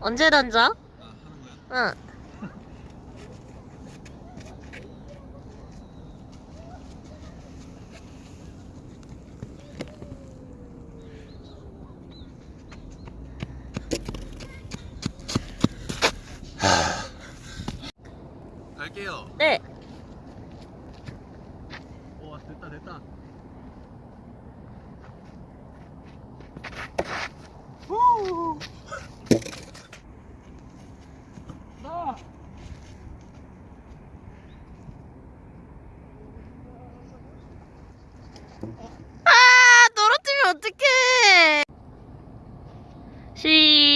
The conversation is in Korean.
언제 던져? 아? 응. 갈게요. 네. 오 됐다 됐다. 후. 아, 떨어뜨리면 어떡해. 시